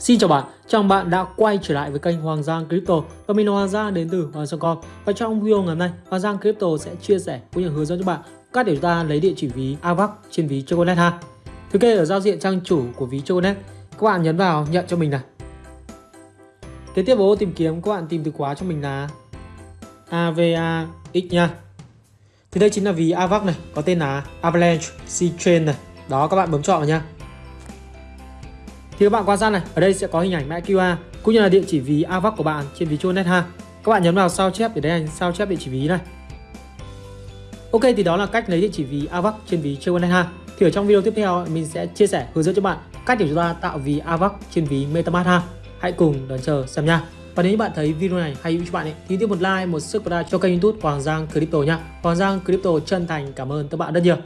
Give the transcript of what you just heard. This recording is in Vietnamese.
Xin chào bạn, chào bạn đã quay trở lại với kênh Hoàng Giang Crypto và mình là Hoàng Giang đến từ Hoàng Giang Com và trong video ngày hôm nay Hoàng Giang Crypto sẽ chia sẻ cũng như hướng dẫn cho bạn cách để chúng ta lấy địa chỉ ví AVAX trên ví Choconet ha. Thứ kê ở giao diện trang chủ của ví Choconet, các bạn nhấn vào nhận cho mình này. Kế tiếp vào tìm kiếm các bạn tìm từ khóa cho mình là AVAX nha. Thì đây chính là ví AVAX này, có tên là Avalanche C-Chain này. Đó các bạn bấm chọn vào nha thì các bạn quan sát này ở đây sẽ có hình ảnh mã QR cũng như là địa chỉ ví AVAX của bạn trên ví Tronet ha. Các bạn nhấn vào sao chép để đây sao chép địa chỉ ví này. Ok thì đó là cách lấy địa chỉ ví AVAX trên ví Tronet ha. Thì ở trong video tiếp theo mình sẽ chia sẻ hướng dẫn cho bạn cách để chúng ta tạo ví AVAX trên ví MetaMask ha. Hãy cùng đón chờ xem nha. Và nếu như bạn thấy video này hay hữu cho bạn ấy, thì tiếp một like, một subscribe cho kênh youtube Hoàng Giang Crypto nha. Hoàng Giang Crypto chân thành cảm ơn các bạn rất nhiều.